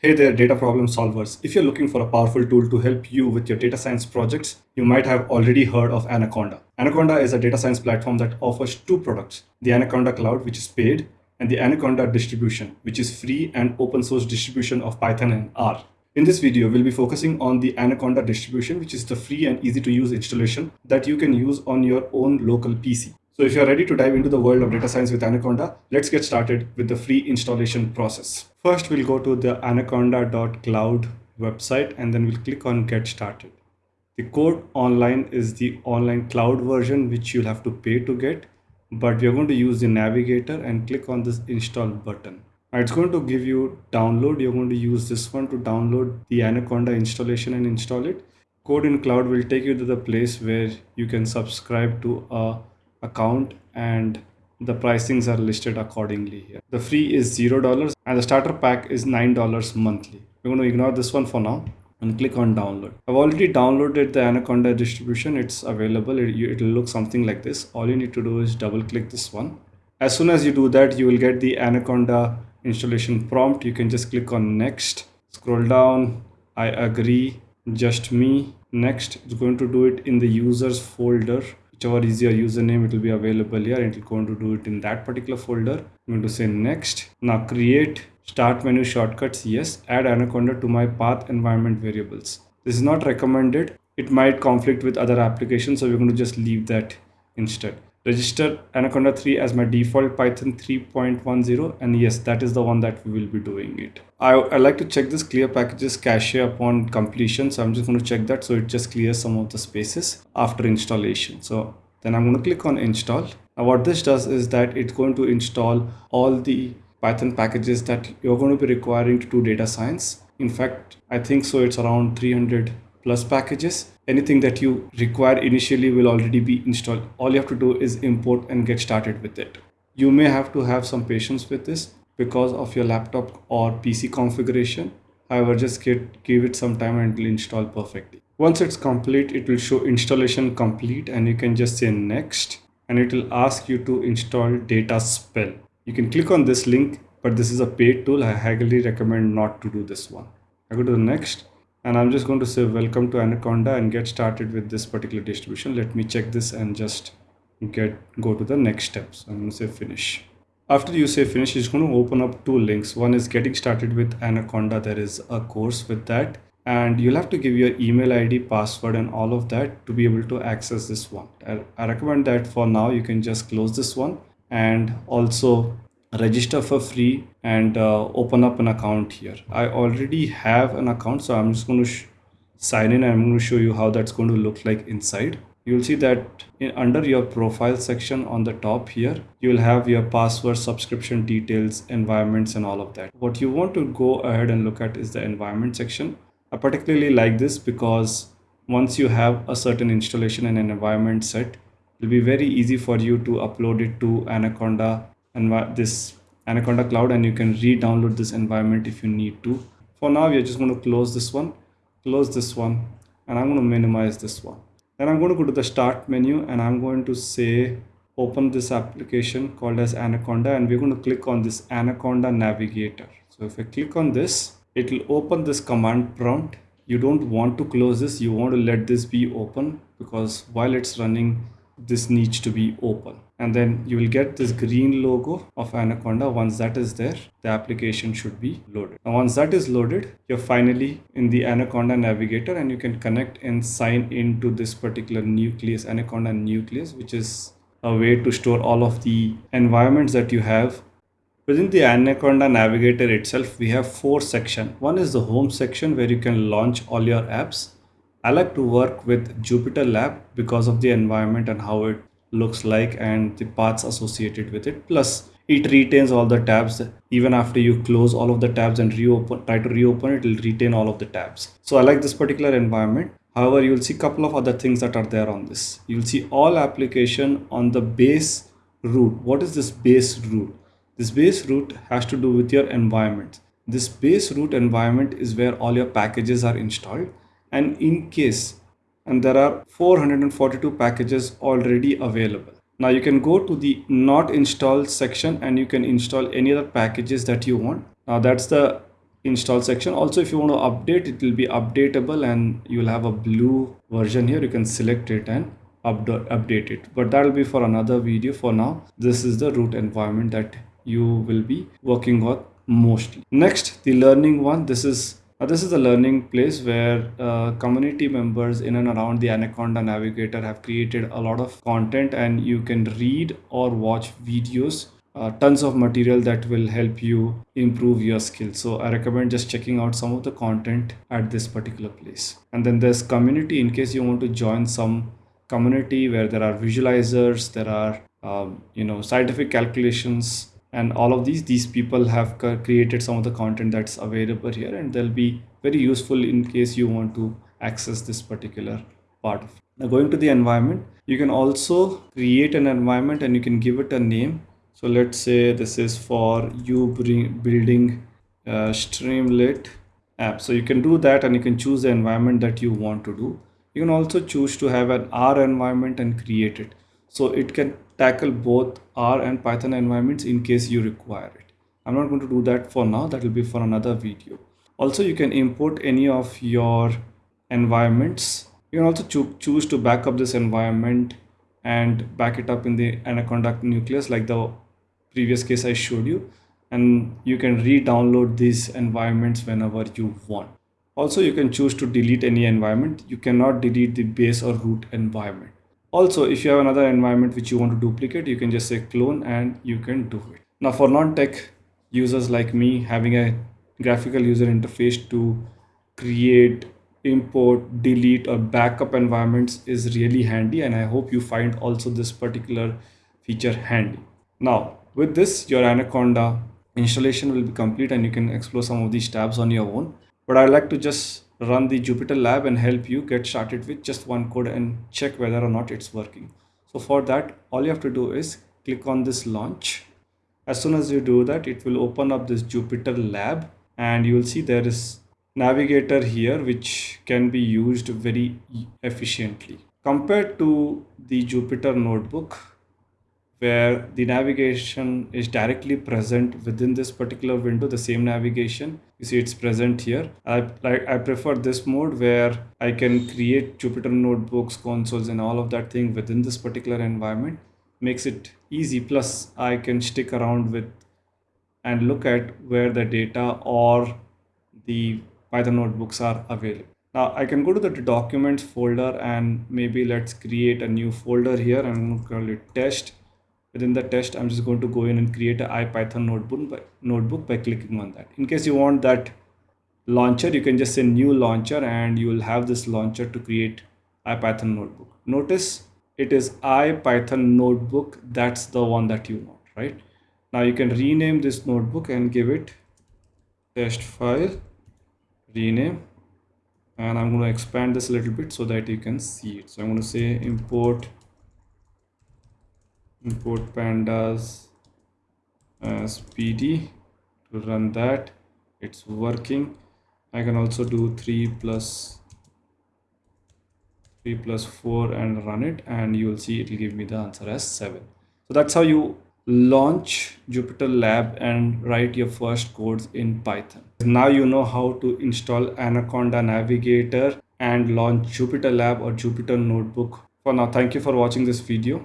Hey there, data problem solvers. If you're looking for a powerful tool to help you with your data science projects, you might have already heard of Anaconda. Anaconda is a data science platform that offers two products the Anaconda Cloud, which is paid, and the Anaconda distribution, which is free and open source distribution of Python and R. In this video, we'll be focusing on the Anaconda distribution, which is the free and easy to use installation that you can use on your own local PC. So if you're ready to dive into the world of data science with Anaconda, let's get started with the free installation process. First, we'll go to the anaconda.cloud website and then we'll click on get started. The code online is the online cloud version, which you'll have to pay to get, but we're going to use the navigator and click on this install button. It's going to give you download. You're going to use this one to download the Anaconda installation and install it. Code in cloud will take you to the place where you can subscribe to a account and the pricings are listed accordingly here. The free is zero dollars and the starter pack is nine dollars monthly. We're going to ignore this one for now and click on download. I've already downloaded the Anaconda distribution. It's available. It, will look something like this. All you need to do is double click this one. As soon as you do that, you will get the Anaconda installation prompt. You can just click on next, scroll down. I agree, just me. Next, it's going to do it in the users folder whichever is your username it will be available here. And it's going to do it in that particular folder. I'm going to say next. Now create start menu shortcuts. Yes. Add anaconda to my path environment variables. This is not recommended. It might conflict with other applications so we're going to just leave that instead register Anaconda 3 as my default Python 3.10 and yes that is the one that we will be doing it. I, I like to check this clear packages cache upon completion so I'm just going to check that so it just clears some of the spaces after installation. So then I'm going to click on install. Now what this does is that it's going to install all the Python packages that you're going to be requiring to do data science. In fact, I think so it's around 300 plus packages. Anything that you require initially will already be installed. All you have to do is import and get started with it. You may have to have some patience with this because of your laptop or pc configuration. However just get give it some time and it will install perfectly. Once it's complete it will show installation complete and you can just say next and it will ask you to install Dataspell you can click on this link but this is a paid tool. I highly recommend not to do this one. I go to the next and I'm just going to say welcome to Anaconda and get started with this particular distribution. Let me check this and just get go to the next steps. I'm going to say finish. After you say finish, it's going to open up two links. One is getting started with Anaconda. There is a course with that and you'll have to give your email ID, password and all of that to be able to access this one. I, I recommend that for now you can just close this one and also register for free and uh, open up an account here. I already have an account so i'm just going to sign in and i'm going to show you how that's going to look like inside. You'll see that in, under your profile section on the top here you'll have your password subscription details environments and all of that. What you want to go ahead and look at is the environment section. I particularly like this because once you have a certain installation and an environment set it'll be very easy for you to upload it to anaconda this Anaconda Cloud and you can re-download this environment if you need to. For now, we are just going to close this one, close this one, and I'm going to minimize this one. Then I'm going to go to the start menu and I'm going to say open this application called as Anaconda and we're going to click on this Anaconda Navigator. So if I click on this, it will open this command prompt. You don't want to close this, you want to let this be open because while it's running, this needs to be open and then you will get this green logo of anaconda. Once that is there the application should be loaded. Now once that is loaded you're finally in the anaconda navigator and you can connect and sign into this particular nucleus anaconda nucleus which is a way to store all of the environments that you have. Within the anaconda navigator itself we have four sections. One is the home section where you can launch all your apps. I like to work with Jupyter Lab because of the environment and how it looks like and the paths associated with it. Plus, it retains all the tabs. Even after you close all of the tabs and reopen try to reopen it will retain all of the tabs. So i like this particular environment. However you'll see a couple of other things that are there on this. You'll see all application on the base root. What is this base root? This base root has to do with your environment. This base root environment is where all your packages are installed. And in case and there are 442 packages already available. Now you can go to the not installed section and you can install any other packages that you want. Now that's the install section. Also if you want to update it will be updatable and you will have a blue version here. You can select it and update it. But that will be for another video for now. This is the root environment that you will be working on mostly. Next the learning one. This is uh, this is a learning place where uh, community members in and around the anaconda navigator have created a lot of content and you can read or watch videos uh, tons of material that will help you improve your skills. So i recommend just checking out some of the content at this particular place. And then there's community in case you want to join some community where there are visualizers there are um, you know scientific calculations and all of these these people have created some of the content that's available here and they'll be very useful in case you want to access this particular part of it. now going to the environment you can also create an environment and you can give it a name. So let's say this is for you building a streamlit app. So you can do that and you can choose the environment that you want to do. You can also choose to have an R environment and create it. So it can tackle both R and Python environments in case you require it. I'm not going to do that for now. That will be for another video. Also, you can import any of your environments. You can also cho choose to back up this environment and back it up in the Anaconda nucleus like the previous case I showed you. And you can re-download these environments whenever you want. Also, you can choose to delete any environment. You cannot delete the base or root environment also if you have another environment which you want to duplicate you can just say clone and you can do it. Now for non-tech users like me having a graphical user interface to create import delete or backup environments is really handy and i hope you find also this particular feature handy. Now with this your anaconda installation will be complete and you can explore some of these tabs on your own. But i'd like to just run the Jupyter lab and help you get started with just one code and check whether or not it's working. So for that, all you have to do is click on this launch. As soon as you do that, it will open up this Jupyter lab and you will see there is navigator here which can be used very efficiently. Compared to the Jupyter notebook, where the navigation is directly present within this particular window the same navigation. You see it's present here. I like i prefer this mode where i can create jupyter notebooks consoles and all of that thing within this particular environment. Makes it easy. Plus i can stick around with and look at where the data or the python notebooks are available. Now I can go to the documents folder and maybe let's create a new folder here and call it test within the test i'm just going to go in and create a ipython notebook by, notebook by clicking on that. In case you want that launcher you can just say new launcher and you will have this launcher to create ipython notebook. Notice it is ipython notebook. That's the one that you want right? Now you can rename this notebook and give it test file rename and i'm going to expand this a little bit so that you can see it. So i'm going to say import import pandas uh, as pd to run that. It's working. I can also do 3 plus 3 plus 4 and run it and you will see it will give me the answer as 7 so that's how you launch jupyter lab and write your first codes in python. Now you know how to install anaconda navigator and launch jupyter lab or jupyter notebook. For now thank you for watching this video